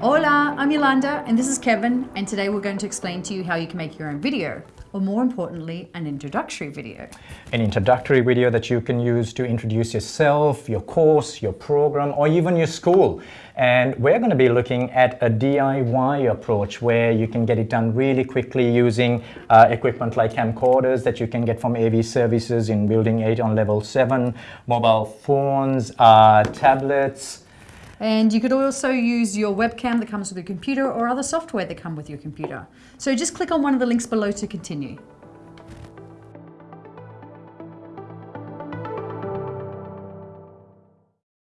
Hola, I'm Yolanda and this is Kevin and today we're going to explain to you how you can make your own video or more importantly, an introductory video. An introductory video that you can use to introduce yourself, your course, your program, or even your school. And we're going to be looking at a DIY approach where you can get it done really quickly using uh, equipment like camcorders that you can get from AV services in Building 8 on level 7, mobile phones, uh, tablets, and you could also use your webcam that comes with your computer or other software that come with your computer. So just click on one of the links below to continue.